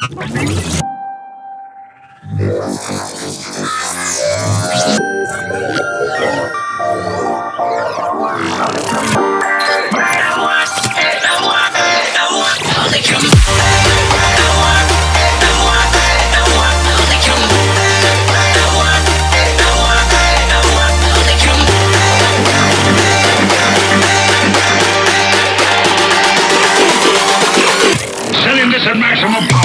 Setting this at maximum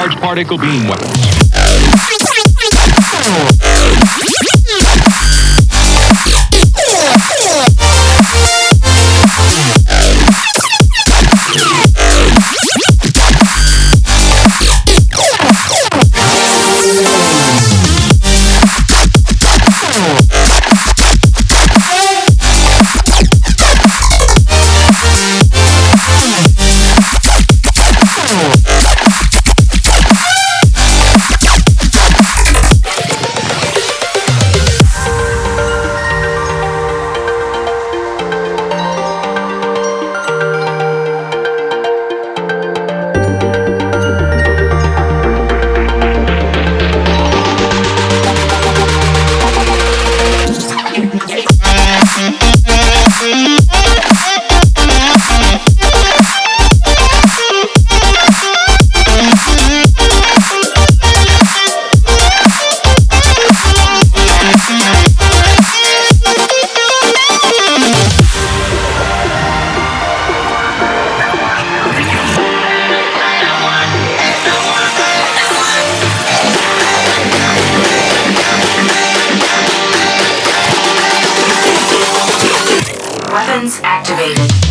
Charged particle beam weapons. Weapons activated.